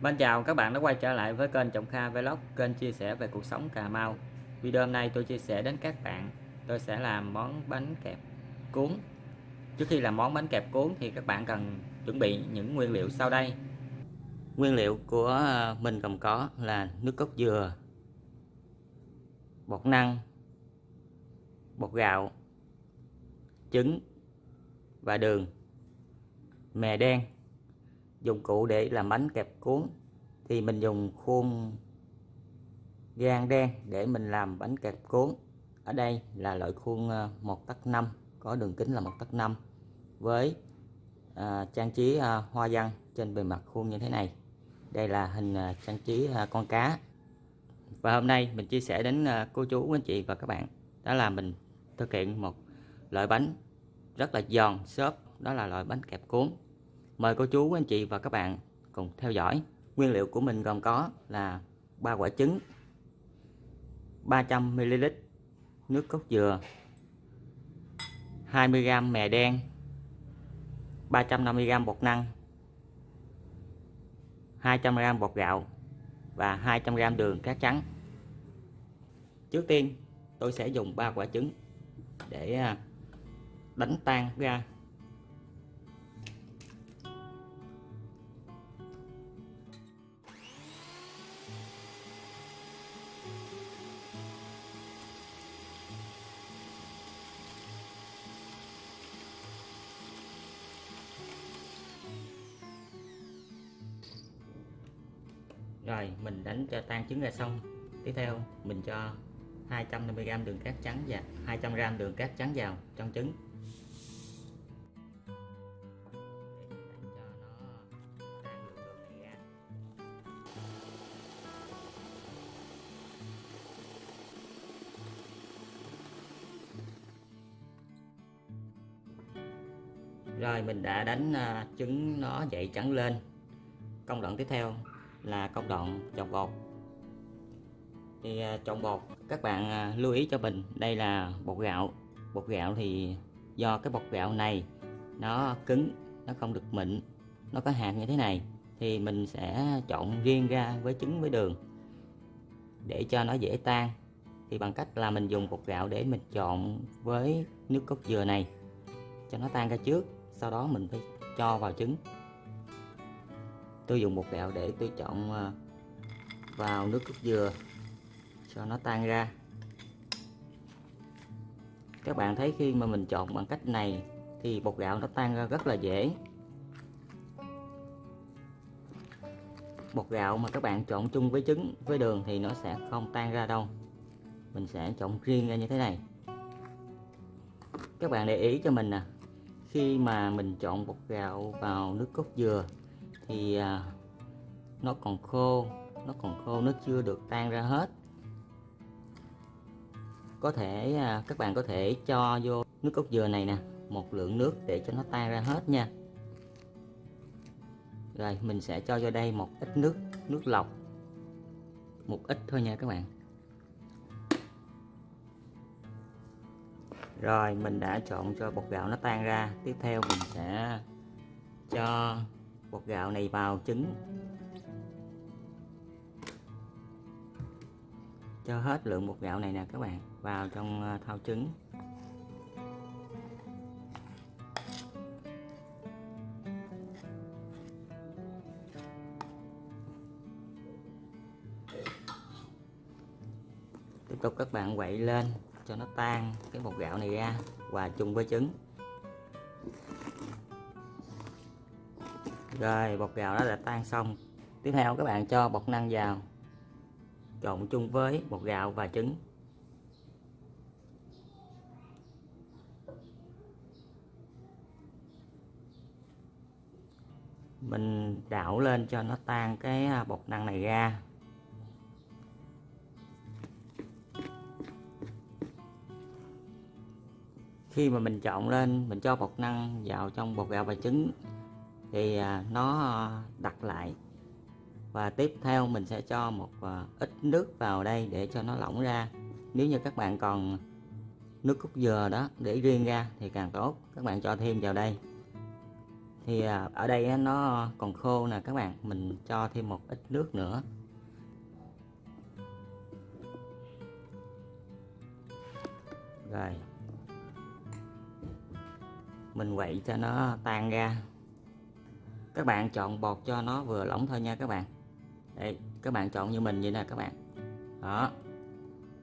Mến chào các bạn đã quay trở lại với kênh Trọng Kha Vlog, kênh chia sẻ về cuộc sống Cà Mau. Video hôm nay tôi chia sẻ đến các bạn, tôi sẽ làm món bánh kẹp cuốn. Trước khi làm món bánh kẹp cuốn thì các bạn cần chuẩn bị những nguyên liệu sau đây. Nguyên liệu của ờ, mình gồm có là nước cốt dừa, bột năng, bột gạo, trứng và đường, mè đen dụng cụ để làm bánh kẹp cuốn. Thì mình dùng khuôn gan đen để mình làm bánh kẹp cuốn. Ở đây là loại khuôn ờ, 1 tấc 5 có đường kính là 1 tấc 5 với à, trang trí à, hoa văn trên bề mặt khuôn như thế này. Đây là hình à, trang trí à, con cá. Và hôm nay mình chia sẻ đến à, cô chú anh chị và các bạn. Đó là mình thực hiện một loại bánh rất là giòn xốp đó là loại bánh kẹp cuốn. Mời cô chú, anh chị và các bạn cùng theo dõi. Nguyên liệu của mình gồm có là ba quả trứng, 300ml nước cốt dừa, 20g mè đen, 350g bột năng, 200g bột gạo và 200g đường cát trắng. Trước tiên tôi sẽ dùng ba quả trứng để à, đánh tan ra rồi, mình đánh cho tan trứng ra xong. Tiếp theo, mình cho 250g đường cát trắng và 200g đường cát trắng vào trong trứng. Rồi, mình đã đánh à, trứng nó dậy trắng lên. Công đoạn tiếp theo là công đoạn trộn bột. Thì à, trộn bột, các bạn à, lưu ý cho mình, đây là bột gạo. Bột gạo thì do cái bột gạo này nó cứng, nó không được mịn, nó có hạt như thế này, thì mình sẽ trộn riêng ra với trứng, với đường để cho nó dễ tan. Thì bằng cách là mình dùng bột gạo để mình trộn với nước cốt dừa này, cho nó tan ra trước, sau đó mình phải cho vào trứng tôi dùng bột gạo để tôi chọn ờ, vào nước cốt dừa cho nó tan ra. Các bạn thấy khi mà mình chọn bằng cách này thì bột gạo nó tan ra rất là dễ. Bột gạo mà các bạn chọn chung với trứng, với đường thì nó sẽ không tan ra đâu. Mình sẽ chọn riêng ra như thế này. Các bạn để ý cho mình nè, khi mà mình chọn bột gạo vào nước cốt dừa thì à, nó còn khô, nó còn khô, nó chưa được tan ra hết. Có thể à, các bạn có thể cho vô nước cốt dừa này nè, một lượng nước để cho nó tan ra hết nha. Rồi, mình sẽ cho vô đây một ít nước nước lọc. Một ít thôi nha các bạn. Rồi, mình đã trộn cho bột gạo nó tan ra. Tiếp theo mình sẽ cho bột gạo này vào trứng. Cho hết lượng bột gạo này nè các bạn, vào trong thao thau trứng. Tiếp tục các bạn quậy lên cho nó tan cái bột gạo này ra, hòa chung với trứng. Rồi, bột gạo đó đã tan xong. Tiếp theo, các bạn cho bột năng vào. Trộn chung với bột gạo và trứng. Mình đảo lên cho nó tan cái à, bột năng này ra. Khi mà mình trộn lên, mình cho bột năng vào trong bột gạo và trứng thì à, nó ờ, đặt lại. Và tiếp theo mình sẽ cho một ờ, ít nước vào đây để cho nó lỏng ra. Nếu như các bạn còn nước cốt dừa đó để riêng ra thì càng tốt. Các bạn cho thêm vào đây. Thì à, ở đây nó còn khô nè các bạn. Mình cho thêm một ít nước nữa. Rồi. Mình quậy cho nó tan ra các bạn chọn bột cho nó vừa lỏng thôi nha các bạn. Đây các bạn chọn như mình vậy nè các bạn. Đó.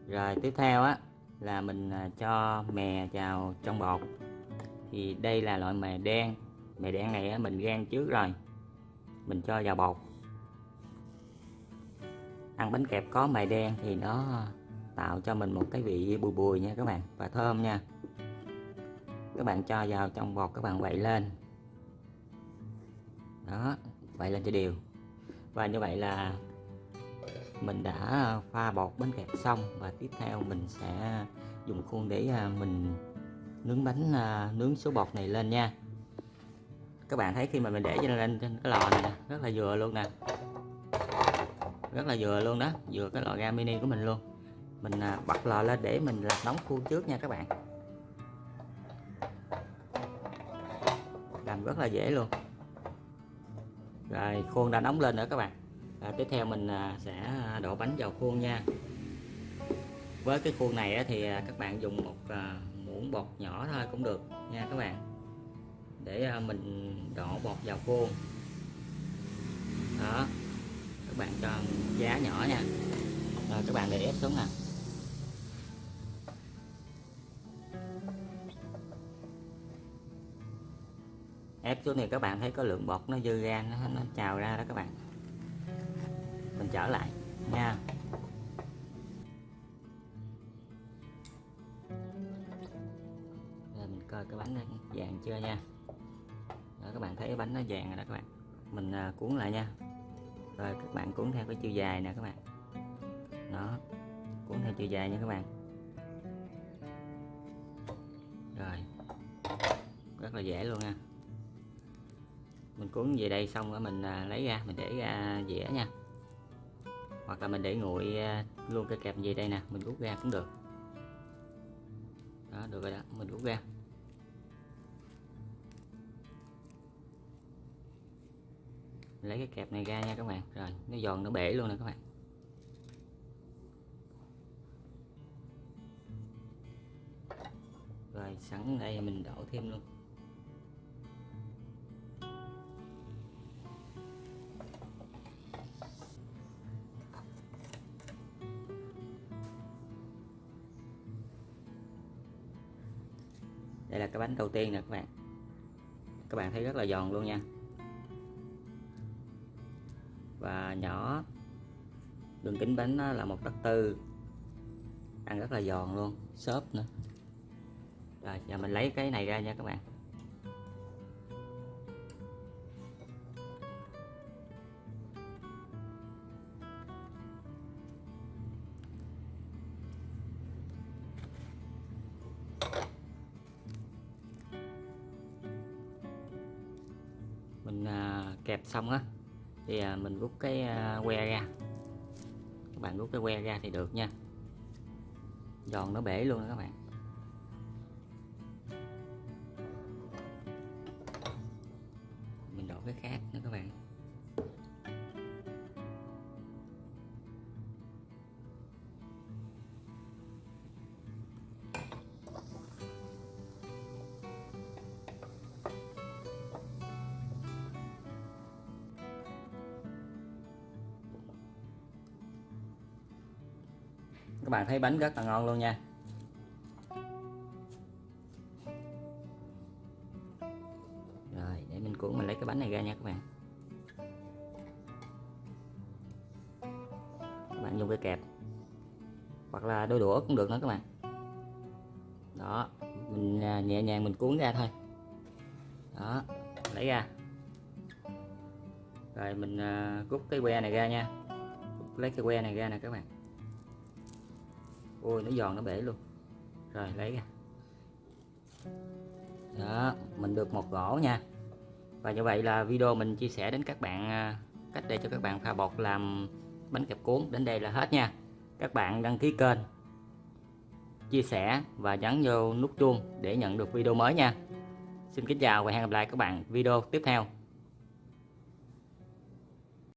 Rồi tiếp theo á là mình à, cho mè vào trong bột thì đây là loại mè đen. Mè đen này á, mình rang trước rồi. Mình cho vào bột ăn bánh kẹp có mè đen thì nó tạo cho mình một cái vị bùi bùi nha các bạn và thơm nha. Các bạn cho vào trong bột các bạn quậy lên đó, vậy lên cho đều và như vậy là mình đã à, pha bột bánh kẹp xong và tiếp theo mình sẽ dùng khuôn để à, mình nướng bánh à, nướng số bột này lên nha. Các bạn thấy khi mà mình để cho lên trên cái lò này nè, rất là vừa luôn nè. Rất là vừa luôn đó, vừa cái lò ga mini của mình luôn. Mình bật lò lên để mình làm nóng khuôn trước nha các bạn. Làm rất là dễ luôn rồi khuôn đã nóng lên nữa các bạn. À, tiếp theo mình à, sẽ đổ bánh vào khuôn nha. Với cái khuôn này thì à, các bạn dùng một à, muỗng bột nhỏ thôi cũng được nha các bạn. Để mình đổ bột vào khuôn. Đó các bạn cho giá nhỏ nha. Rồi các bạn để ép xuống nè. Xuống thì các bạn thấy có lượng bột nó dư ra nó, nó trào ra đó các bạn. Mình trở lại nha. Rồi mình coi cái bánh nó vàng chưa nha. Đó, các bạn thấy cái bánh nó vàng rồi đó các bạn. Mình à, cuốn lại nha. Rồi các bạn cuốn theo cái chiều dài nè các bạn. Đó cuốn theo chiều dài nha các bạn. Rồi rất là dễ luôn nha mình cuốn về đây xong rồi mình à, lấy ra, mình để ra dĩa nha. Hoặc là mình để nguội à, luôn cái kẹp gì đây nè, mình rút ra cũng được. Đó, được rồi đó, mình rút ra. Lấy cái kẹp này ra nha các bạn. Rồi, nó giòn, nó bể luôn nè các bạn. Rồi, sẵn đây mình đổ thêm luôn. Đây là cái bánh đầu tiên nè các bạn. Các bạn thấy rất là giòn luôn nha. Và nhỏ. Đường kính bánh là một đất tư. Ăn rất là giòn luôn. Xốp nữa. Rồi, giờ mình lấy cái này ra nha các bạn. Mình à, kẹp xong á, thì à, mình rút cái à, que ra. Các bạn rút cái que ra thì được nha. Giòn nó bể luôn đó các bạn. Mình đổ cái khác nữa các bạn. Các bạn thấy bánh rất là ngon luôn nha. Rồi, để mình cuốn mình lấy cái bánh này ra nha các bạn. Các bạn dùng cái kẹp. Hoặc là đôi đũa cũng được nữa các bạn. Đó, mình à, nhẹ nhàng mình cuốn ra thôi. Đó, lấy ra. Rồi mình à, cút rút cái que này ra nha. Lấy cái que này ra nè các bạn ôi nó giòn, nó bể luôn. Rồi, lấy ra. Đó, mình được một gỗ nha. Và như vậy là video mình chia sẻ đến các bạn à, cách để cho các bạn pha bột làm bánh kẹp cuốn đến đây là hết nha. Các bạn đăng ký kênh, chia sẻ và nhấn vô nút chuông để nhận được video mới nha. Xin kính chào và hẹn gặp lại các bạn video tiếp theo.